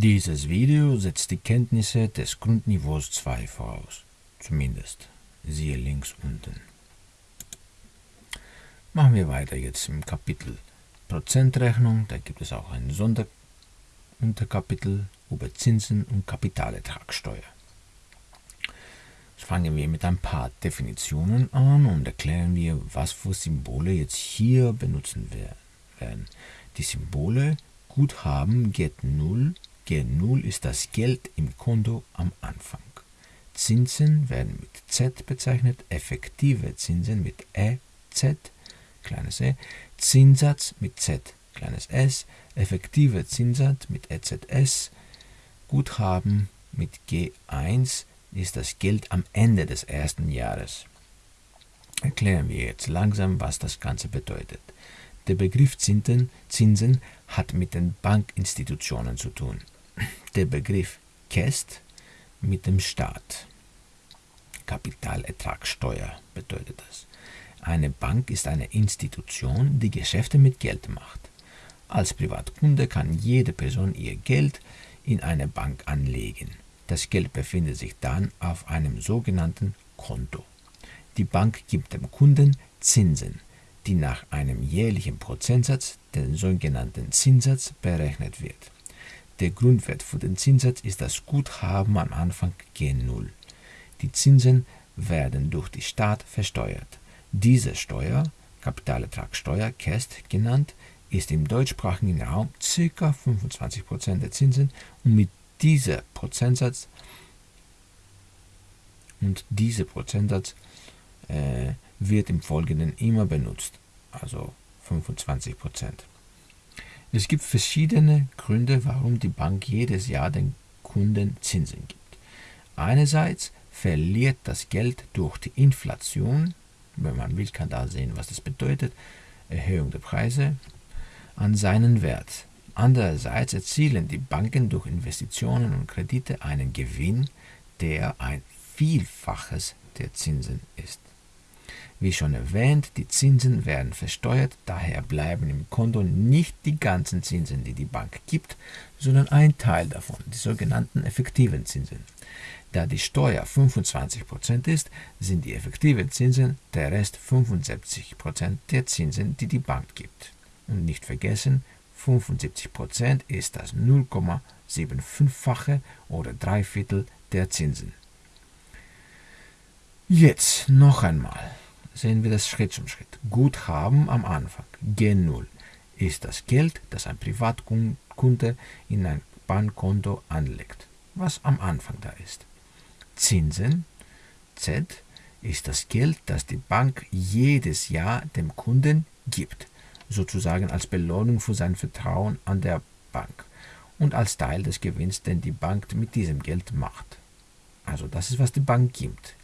Dieses Video setzt die Kenntnisse des Grundniveaus 2 voraus. Zumindest. Siehe links unten. Machen wir weiter jetzt im Kapitel Prozentrechnung. Da gibt es auch ein Sonderunterkapitel über Zinsen und Kapitalertragssteuer. Jetzt fangen wir mit ein paar Definitionen an und erklären wir, was für Symbole jetzt hier benutzen werden. Die Symbole Guthaben geht 0 G0 ist das Geld im Konto am Anfang. Zinsen werden mit Z bezeichnet, effektive Zinsen mit EZ, kleines e, Zinssatz mit Z, kleines s, effektive Zinssatz mit EZS, Guthaben mit G1 ist das Geld am Ende des ersten Jahres. Erklären wir jetzt langsam, was das Ganze bedeutet. Der Begriff Zinsen, Zinsen hat mit den Bankinstitutionen zu tun der Begriff KEST mit dem Staat. Kapitalertragssteuer bedeutet das. Eine Bank ist eine Institution, die Geschäfte mit Geld macht. Als Privatkunde kann jede Person ihr Geld in eine Bank anlegen. Das Geld befindet sich dann auf einem sogenannten Konto. Die Bank gibt dem Kunden Zinsen, die nach einem jährlichen Prozentsatz, den sogenannten Zinssatz, berechnet wird. Der Grundwert für den Zinssatz ist das Guthaben am Anfang G0. Die Zinsen werden durch die Staat versteuert. Diese Steuer, Kapitalertragssteuer, KEST genannt, ist im deutschsprachigen Raum ca. 25% der Zinsen und mit dieser Prozentsatz und dieser Prozentsatz äh, wird im Folgenden immer benutzt, also 25%. Es gibt verschiedene Gründe, warum die Bank jedes Jahr den Kunden Zinsen gibt. Einerseits verliert das Geld durch die Inflation, wenn man will, kann da sehen, was das bedeutet, Erhöhung der Preise, an seinen Wert. Andererseits erzielen die Banken durch Investitionen und Kredite einen Gewinn, der ein Vielfaches der Zinsen ist. Wie schon erwähnt, die Zinsen werden versteuert, daher bleiben im Konto nicht die ganzen Zinsen, die die Bank gibt, sondern ein Teil davon, die sogenannten effektiven Zinsen. Da die Steuer 25% ist, sind die effektiven Zinsen der Rest 75% der Zinsen, die die Bank gibt. Und nicht vergessen, 75% ist das 0,75-fache oder drei Viertel der Zinsen. Jetzt noch einmal sehen wir das Schritt zum Schritt. Guthaben am Anfang, G0, ist das Geld, das ein Privatkunde in ein Bankkonto anlegt, was am Anfang da ist. Zinsen, Z, ist das Geld, das die Bank jedes Jahr dem Kunden gibt, sozusagen als Belohnung für sein Vertrauen an der Bank und als Teil des Gewinns, den die Bank mit diesem Geld macht. Also das ist, was die Bank gibt.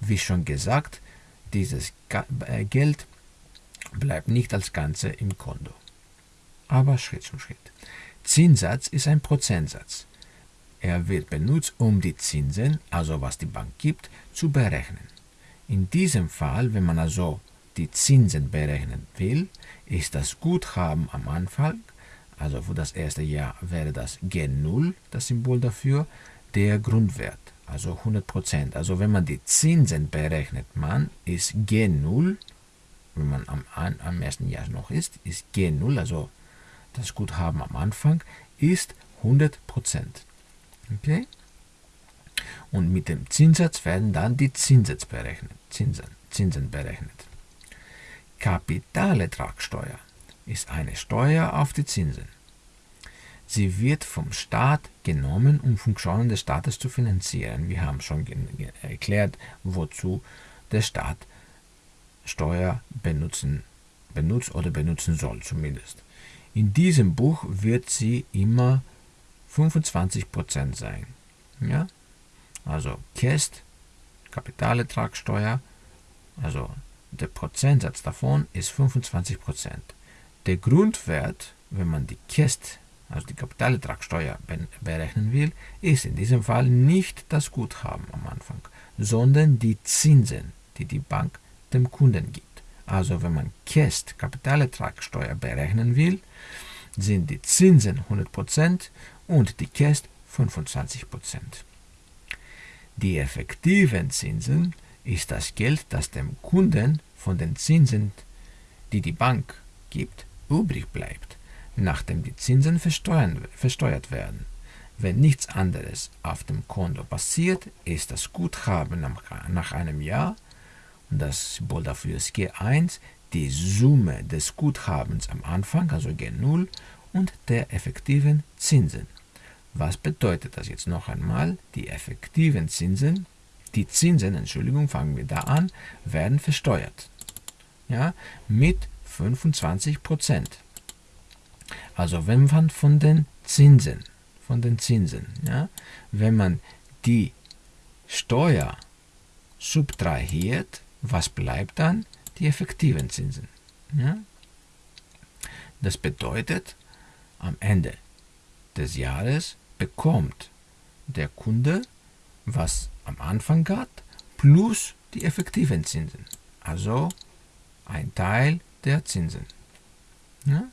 Wie schon gesagt, dieses äh, Geld bleibt nicht als Ganze im Konto. Aber Schritt für Schritt. Zinssatz ist ein Prozentsatz. Er wird benutzt, um die Zinsen, also was die Bank gibt, zu berechnen. In diesem Fall, wenn man also die Zinsen berechnen will, ist das Guthaben am Anfang, also für das erste Jahr wäre das G0, das Symbol dafür, der Grundwert also 100%. Also wenn man die Zinsen berechnet, man ist G0, wenn man am, am ersten Jahr noch ist, ist G0, also das Guthaben am Anfang, ist 100%. Okay? Und mit dem Zinssatz werden dann die Zinssatz berechnet, Zinsen, Zinsen berechnet. Kapitalertragssteuer ist eine Steuer auf die Zinsen. Sie wird vom Staat genommen, um Funktionen des Staates zu finanzieren. Wir haben schon erklärt, wozu der Staat Steuer benutzen, benutzt oder benutzen soll zumindest. In diesem Buch wird sie immer 25% sein. Ja? Also KEST, Kapitalertragssteuer, also der Prozentsatz davon ist 25%. Der Grundwert, wenn man die KEST also die Kapitalertragssteuer berechnen will, ist in diesem Fall nicht das Guthaben am Anfang, sondern die Zinsen, die die Bank dem Kunden gibt. Also wenn man KEST Kapitalertragssteuer berechnen will, sind die Zinsen 100% und die Käst 25%. Die effektiven Zinsen ist das Geld, das dem Kunden von den Zinsen, die die Bank gibt, übrig bleibt, nachdem die Zinsen versteuert werden. Wenn nichts anderes auf dem Konto passiert, ist das Guthaben nach einem Jahr, und das Symbol dafür ist G1, die Summe des Guthabens am Anfang, also G0, und der effektiven Zinsen. Was bedeutet das jetzt noch einmal? Die effektiven Zinsen, die Zinsen, Entschuldigung, fangen wir da an, werden versteuert. Ja, mit 25 Prozent. Also wenn man von den Zinsen, von den Zinsen, ja, wenn man die Steuer subtrahiert, was bleibt dann? Die effektiven Zinsen. Ja? Das bedeutet, am Ende des Jahres bekommt der Kunde, was am Anfang hat, plus die effektiven Zinsen. Also ein Teil der Zinsen. Ja?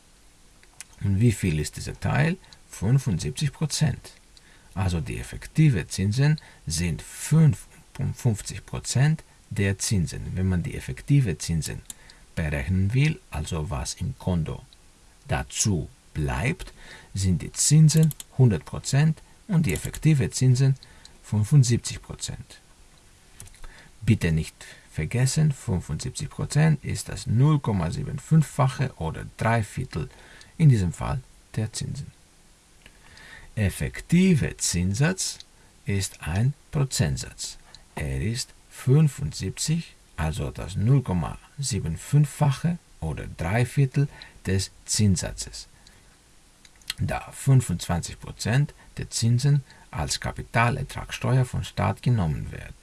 Und wie viel ist dieser Teil? 75 Prozent. Also die effektiven Zinsen sind 55 Prozent der Zinsen. Wenn man die effektive Zinsen berechnen will, also was im Konto dazu bleibt, sind die Zinsen 100% und die effektive Zinsen 75%. Bitte nicht vergessen, 75% ist das 0,75-fache oder 3 Viertel in diesem Fall der Zinsen. Effektive Zinssatz ist ein Prozentsatz. Er ist 75, also das 0,75-fache oder 3 Viertel des Zinssatzes da 25% der Zinsen als Kapitalertragssteuer vom Staat genommen werden.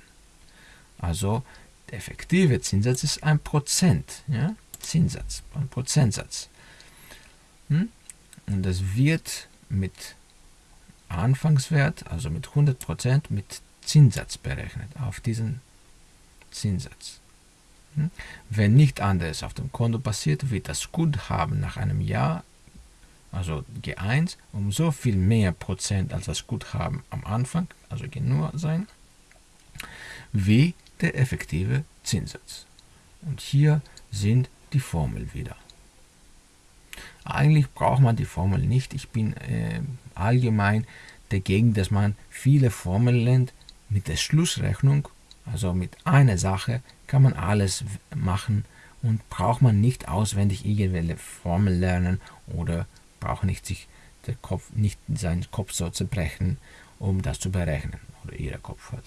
Also der effektive Zinssatz ist ein Prozent, ja? Zinssatz, ein Prozentsatz. Hm? Und das wird mit Anfangswert, also mit 100% mit Zinssatz berechnet, auf diesen Zinssatz. Hm? Wenn nicht anderes auf dem Konto passiert, wird das Guthaben nach einem Jahr also G1, um so viel mehr Prozent als das Guthaben am Anfang, also G0 sein, wie der effektive Zinssatz. Und hier sind die Formeln wieder. Eigentlich braucht man die Formel nicht. Ich bin äh, allgemein dagegen, dass man viele Formeln lernt. Mit der Schlussrechnung, also mit einer Sache, kann man alles machen und braucht man nicht auswendig irgendwelche Formeln lernen oder braucht nicht sich der Kopf, nicht seinen Kopf so zerbrechen, um das zu berechnen. Oder ihrer Kopf hat.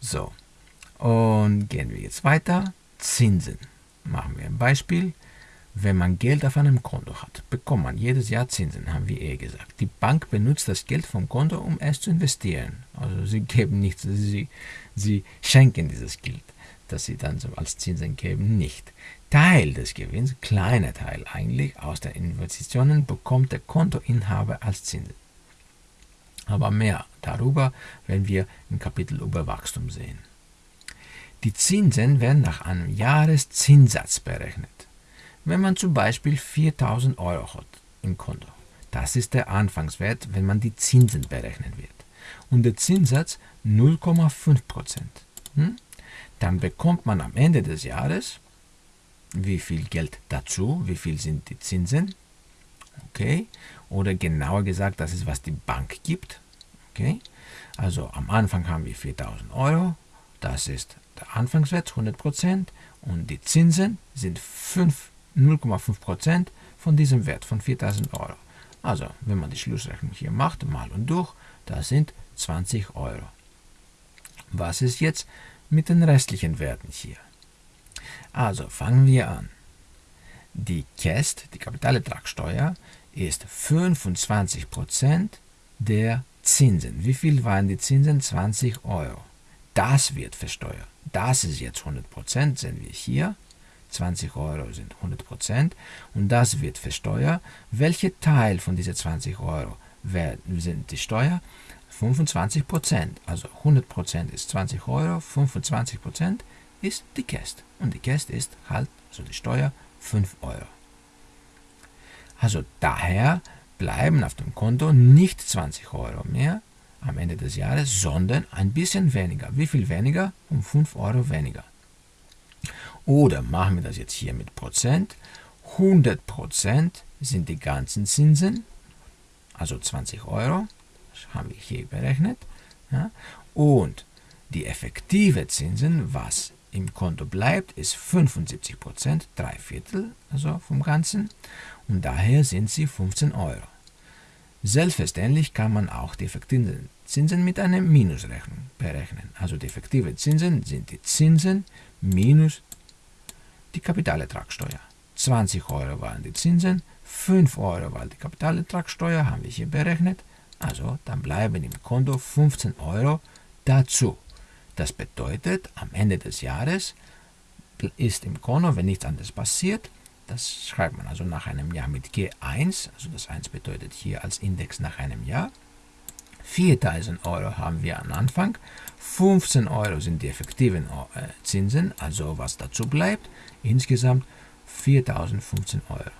So, und gehen wir jetzt weiter. Zinsen. Machen wir ein Beispiel. Wenn man Geld auf einem Konto hat, bekommt man jedes Jahr Zinsen, haben wir eh gesagt. Die Bank benutzt das Geld vom Konto, um es zu investieren. Also sie geben nichts, sie, sie schenken dieses Geld, das sie dann als Zinsen geben, nicht. Teil des Gewinns, kleiner Teil eigentlich, aus den Investitionen bekommt der Kontoinhaber als Zinsen. Aber mehr darüber werden wir im Kapitel über Wachstum sehen. Die Zinsen werden nach einem Jahreszinssatz berechnet. Wenn man zum Beispiel 4000 Euro hat im Konto, das ist der Anfangswert, wenn man die Zinsen berechnen wird. Und der Zinssatz 0,5%. Hm? Dann bekommt man am Ende des Jahres wie viel Geld dazu, wie viel sind die Zinsen, okay, oder genauer gesagt, das ist, was die Bank gibt, okay, also am Anfang haben wir 4000 Euro, das ist der Anfangswert, 100%, und die Zinsen sind 0,5% von diesem Wert von 4000 Euro. Also, wenn man die Schlussrechnung hier macht, mal und durch, das sind 20 Euro. Was ist jetzt mit den restlichen Werten hier? Also fangen wir an. Die KEST, die Kapitalertragssteuer, ist 25% der Zinsen. Wie viel waren die Zinsen? 20 Euro. Das wird versteuert. Das ist jetzt 100%, sehen wir hier. 20 Euro sind 100% und das wird versteuert. Welcher Teil von diesen 20 Euro sind die Steuer? 25%. Also 100% ist 20 Euro, 25% ist die Käst. Und die Käst ist halt, so die Steuer, 5 Euro. Also daher bleiben auf dem Konto nicht 20 Euro mehr am Ende des Jahres, sondern ein bisschen weniger. Wie viel weniger? Um 5 Euro weniger. Oder machen wir das jetzt hier mit Prozent. 100 Prozent sind die ganzen Zinsen, also 20 Euro. Das haben wir hier berechnet. Ja. Und die effektive Zinsen, was im Konto bleibt, ist 75 Prozent, drei Viertel also vom Ganzen. Und daher sind sie 15 Euro. Selbstverständlich kann man auch die effektiven Zinsen mit einer Minusrechnung berechnen. Also die effektiven Zinsen sind die Zinsen minus die Kapitalertragssteuer. 20 Euro waren die Zinsen, 5 Euro war die Kapitalertragssteuer, haben wir hier berechnet. Also dann bleiben im Konto 15 Euro dazu. Das bedeutet, am Ende des Jahres ist im Konto, wenn nichts anderes passiert, das schreibt man also nach einem Jahr mit G1, also das 1 bedeutet hier als Index nach einem Jahr. 4000 Euro haben wir am Anfang, 15 Euro sind die effektiven äh, Zinsen, also was dazu bleibt, insgesamt 4015 Euro.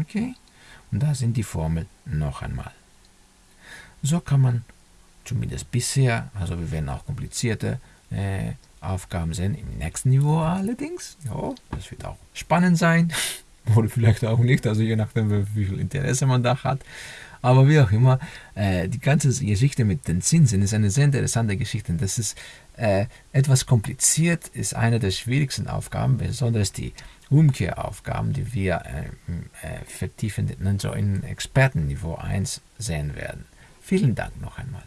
Okay, und da sind die Formel noch einmal. So kann man zumindest bisher, also wir werden auch komplizierte äh, Aufgaben sehen im nächsten Niveau allerdings. Ja, das wird auch spannend sein oder vielleicht auch nicht, also je nachdem, wie viel Interesse man da hat. Aber wie auch immer, äh, die ganze Geschichte mit den Zinsen ist eine sehr interessante Geschichte. Das ist äh, etwas kompliziert, ist eine der schwierigsten Aufgaben, besonders die Umkehraufgaben, die wir äh, äh vertiefend in, so in Expertenniveau 1 sehen werden. Vielen Dank noch einmal.